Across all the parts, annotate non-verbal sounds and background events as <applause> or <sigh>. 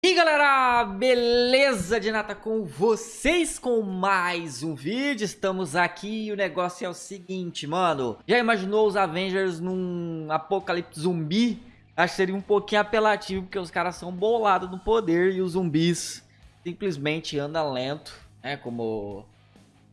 E galera, beleza de nata com vocês com mais um vídeo, estamos aqui e o negócio é o seguinte, mano. Já imaginou os Avengers num apocalipse zumbi? Acho que seria um pouquinho apelativo, porque os caras são bolados no poder e os zumbis simplesmente andam lento né, Como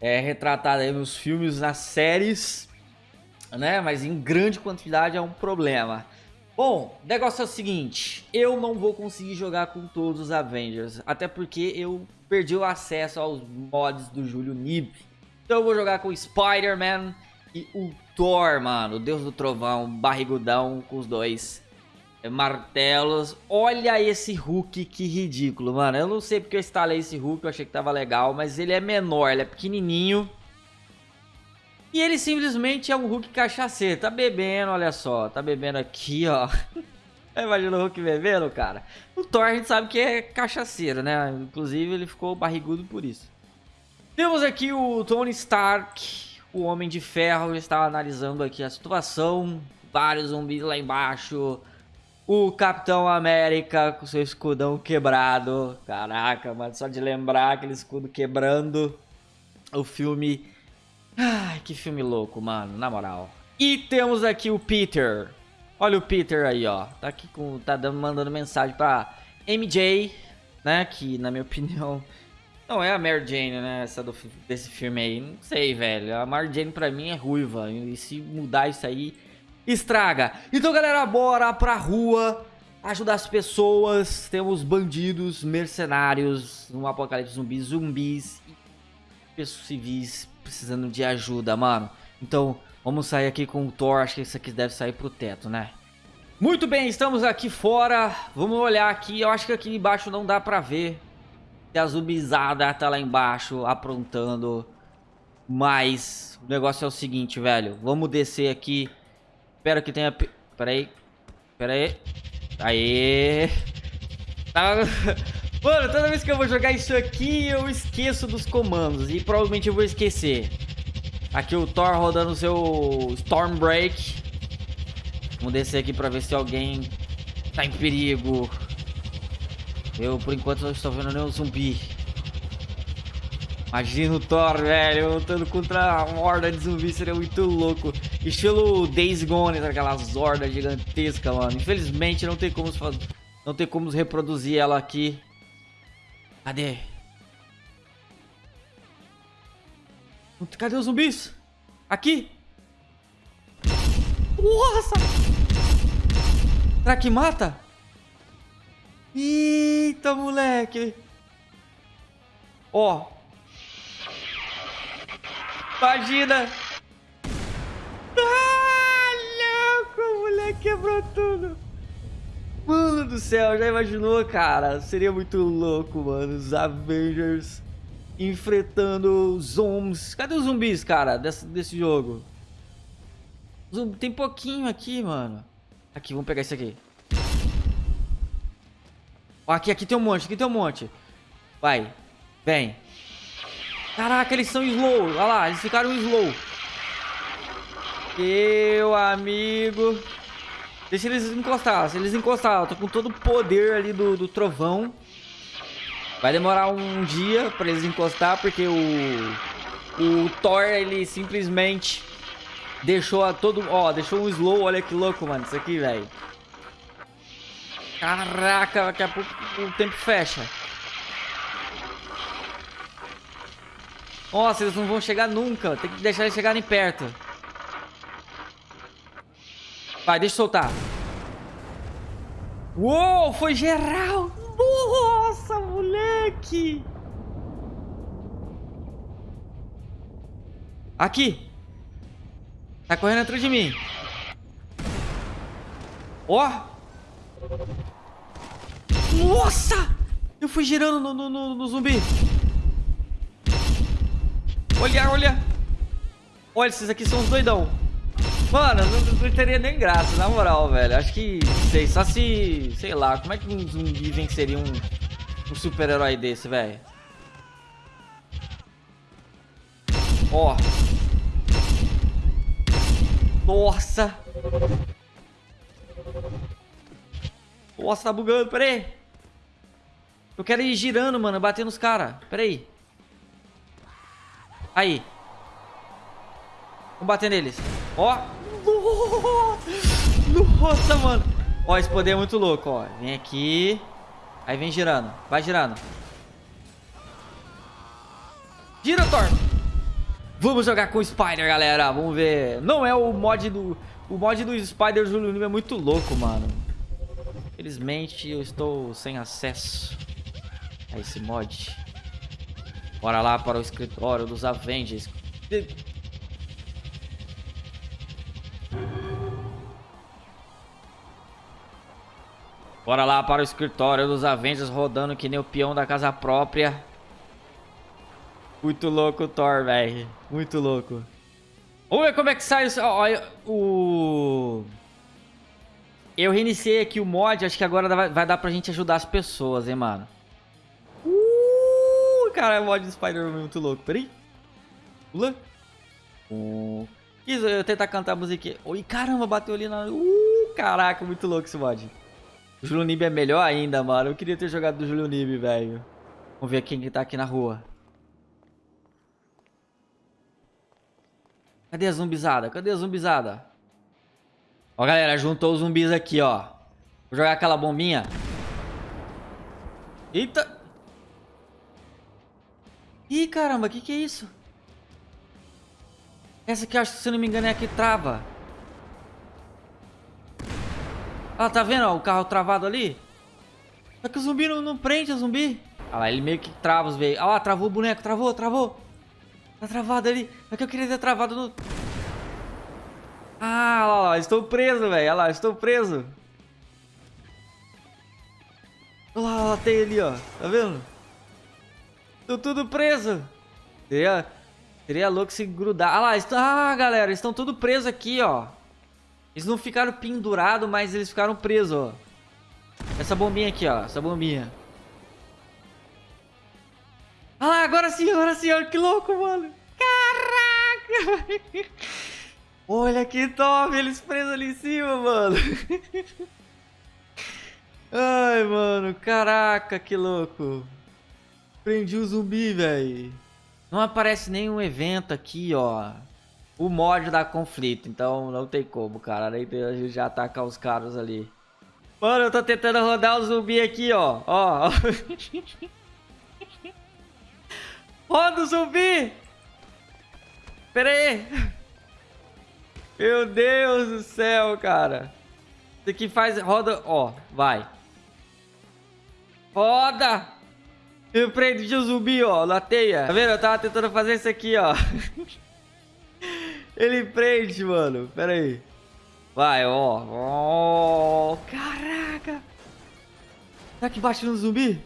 é retratado aí nos filmes, nas séries, né, mas em grande quantidade é um problema Bom, o negócio é o seguinte, eu não vou conseguir jogar com todos os Avengers, até porque eu perdi o acesso aos mods do Júlio Nib. Então eu vou jogar com Spider-Man e o Thor, mano, o Deus do Trovão, barrigudão com os dois martelos. Olha esse Hulk, que ridículo, mano. Eu não sei porque eu instalei esse Hulk, eu achei que tava legal, mas ele é menor, ele é pequenininho. E ele simplesmente é um Hulk cachaceiro. Tá bebendo, olha só. Tá bebendo aqui, ó. <laughs> Imagina o Hulk bebendo, cara. O Thor a gente sabe que é cachaceiro, né? Inclusive ele ficou barrigudo por isso. Temos aqui o Tony Stark, o Homem de Ferro. Está analisando aqui a situação. Vários zumbis lá embaixo. O Capitão América com seu escudão quebrado. Caraca, mano. Só de lembrar aquele escudo quebrando. O filme Ai, que filme louco, mano, na moral. E temos aqui o Peter. Olha o Peter aí, ó. Tá aqui com. Tá dando, mandando mensagem pra MJ, né? Que na minha <laughs> opinião. Não é a Mary Jane, né? Essa do, desse filme aí. Não sei, velho. A Mary Jane pra mim é ruiva. E se mudar isso aí, estraga. Então, galera, bora pra rua ajudar as pessoas. Temos bandidos, mercenários, um apocalipse zumbi, zumbis pessoas civis precisando de ajuda, mano. Então, vamos sair aqui com o Thor. Acho que esse aqui deve sair pro teto, né? Muito bem, estamos aqui fora. Vamos olhar aqui. Eu acho que aqui embaixo não dá pra ver. A zumbizada tá lá embaixo aprontando. Mas o negócio é o seguinte, velho. Vamos descer aqui. Espero que tenha... Pera aí. Pera aí. Aê. Tá... <laughs> Mano, toda vez que eu vou jogar isso aqui, eu esqueço dos comandos. E provavelmente eu vou esquecer. Aqui o Thor rodando o seu Stormbreak. Vamos descer aqui pra ver se alguém tá em perigo. Eu, por enquanto, não estou vendo nenhum zumbi. Imagina o Thor, velho, lutando contra uma horda de zumbi, seria muito louco. Estilo Days Gone, aquelas hordas gigantescas, mano. Infelizmente, não tem como não tem como reproduzir ela aqui. Cadê? Cadê os zumbis? Aqui? Nossa! Será que mata? Eita, moleque! Ó! Imagina! Ah, louco! O moleque quebrou tudo! Do céu, já imaginou, cara? Seria muito louco, mano. Os Avengers enfrentando zombies. Cadê os zumbis, cara, desse, desse jogo? Tem pouquinho aqui, mano. Aqui, vamos pegar esse aqui. Aqui, aqui tem um monte, aqui tem um monte. Vai, vem. Caraca, eles são slow. Olha lá, eles ficaram slow. Meu amigo. Deixa eles encostar. Se eles encostar, eu tô com todo o poder ali do, do trovão. Vai demorar um dia pra eles encostar, porque o... O Thor, ele simplesmente deixou a todo... Ó, deixou um slow. Olha que louco, mano. Isso aqui, velho. Caraca, daqui a pouco o tempo fecha. Nossa, eles não vão chegar nunca. Tem que deixar eles chegarem perto. Vai, deixa eu soltar. Uou, foi geral. Nossa, moleque. Aqui. Tá correndo atrás de mim. Ó. Nossa. Eu fui girando no, no, no, no zumbi. Olha, olha. Olha, esses aqui são os doidão. Mano, não, não, teria nem graça, na moral, velho. Acho que, sei, só se... Sei lá, como é que um zumbi venceria um, um super-herói desse, velho? Ó. Nossa. Nossa, tá bugando, peraí. Eu quero ir girando, mano, bater nos caras. Pera aí. Aí. Vamos bater neles. Ó. Nossa, mano. Ó, esse poder é muito louco, ó. Vem aqui. Aí vem girando. Vai girando. Gira, Thor. Vamos jogar com o Spider, galera. Vamos ver. Não é o mod do... O mod do Spider Julio é muito louco, mano. Felizmente eu estou sem acesso a esse mod. Bora lá para o escritório dos Avengers. Bora lá para o escritório dos Avengers rodando que nem o peão da casa própria. Muito louco o Thor, velho. Muito louco. Vamos ver como é que sai o... o... Eu reiniciei aqui o mod, acho que agora vai, dar pra gente ajudar as pessoas, hein, mano. Uh, cara, o mod do Spider-Man é muito louco. Peraí. Pula. Uh. Isso, eu tentar cantar a musiquinha. Oi, caramba, bateu ali na... Uh, caraca, muito louco esse mod. O Julio Nib é melhor ainda, mano. Eu queria ter jogado do Julio Nib, velho. Vamos ver quem que tá aqui na rua. Cadê a zumbizada? Cadê a zumbizada? Ó, galera, juntou os zumbis aqui, ó. Vou jogar aquela bombinha. Eita! Ih, caramba, o que que é isso? Essa aqui, acho que se não me engano, é a que trava. Ah, tá vendo ó, o carro travado ali? Só que o zumbi não, não prende o zumbi. Ah lá, ele meio que trava os veículos. Ah lá, travou o boneco, travou, travou. Tá travado ali. É que eu queria ter travado no... Ah, lá, lá, estou preso, velho. Olha lá, estou preso. Olha lá, lá, tem ali, ó. Tá vendo? Tô tudo preso. Seria, seria louco se grudar. Ah lá, estão... ah, galera, estão tudo presos aqui, ó. Eles não ficaram pendurados, mas eles ficaram presos, ó. Essa bombinha aqui, ó. Essa bombinha. Ah agora sim, agora sim. Olha que louco, mano. Caraca! <laughs> Olha que top. Eles presos ali em cima, mano. <laughs> Ai, mano. Caraca, que louco. Prendi o zumbi, velho. Não aparece nenhum evento aqui, ó o mod da conflito. Então não tem como, cara. Nem a gente já atacar os caras ali. Mano, eu tô tentando rodar o zumbi aqui, ó. Ó. <laughs> Roda o zumbi! Pera aí. Meu Deus do céu, cara. Isso aqui faz... Roda... Ó, vai. Roda! Eu prendi o zumbi, ó, na teia. Tá vendo? Eu tava tentando fazer isso aqui, ó. <laughs> Ele prende, mano. Pera aí. Vai, ó. Oh, caraca. Será que bate no zumbi?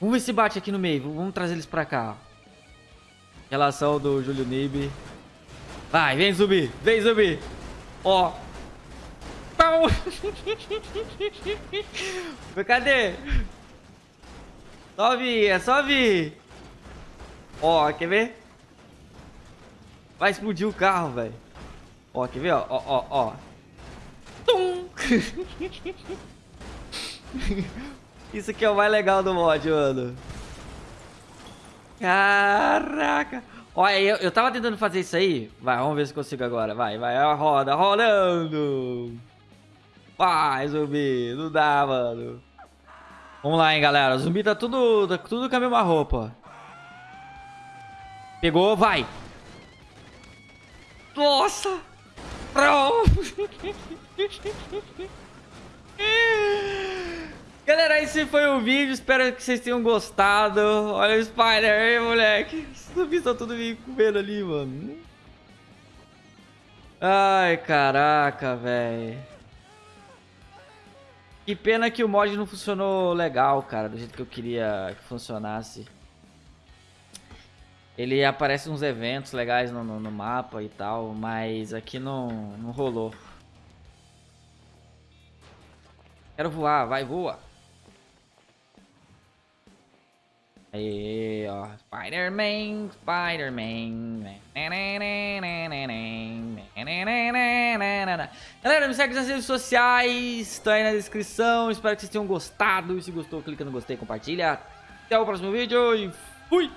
Vamos ver se bate aqui no meio. Vamos trazer eles pra cá. Relação do Júlio Nib. Vai, vem zumbi. Vem zumbi. Ó. Pau. <laughs> Cadê? Só vir, é só vir. Ó, quer ver? Vai explodir o carro, velho. Ó, quer ver, ó, ó, ó. Tum! <laughs> Isso aqui é o mais legal do mod, mano. Caraca. Olha, eu, eu tava tentando fazer isso aí. Vai, vamos ver se consigo agora. Vai, vai, roda, rolando. Vai, zumbi. Não dá, mano. Vamos lá, hein, galera. O zumbi tá tudo, tá tudo com a mesma roupa. Pegou, vai. Nossa! Galera, esse foi o vídeo. Espero que vocês tenham gostado. Olha o Spider aí, moleque. Os zumbis estão tudo me comendo ali, mano. Ai, caraca, velho. Que pena que o mod não funcionou legal, cara. Do jeito que eu queria que funcionasse. Ele aparece uns eventos legais no, no, no mapa e tal, mas aqui não, não rolou. Quero voar, vai, voa. Aí, ó. Spider-Man, Spider-Man. Galera, me segue nas redes sociais, tá aí na descrição. Espero que vocês tenham gostado. E se gostou, clica no gostei, compartilha. Até o próximo vídeo e fui!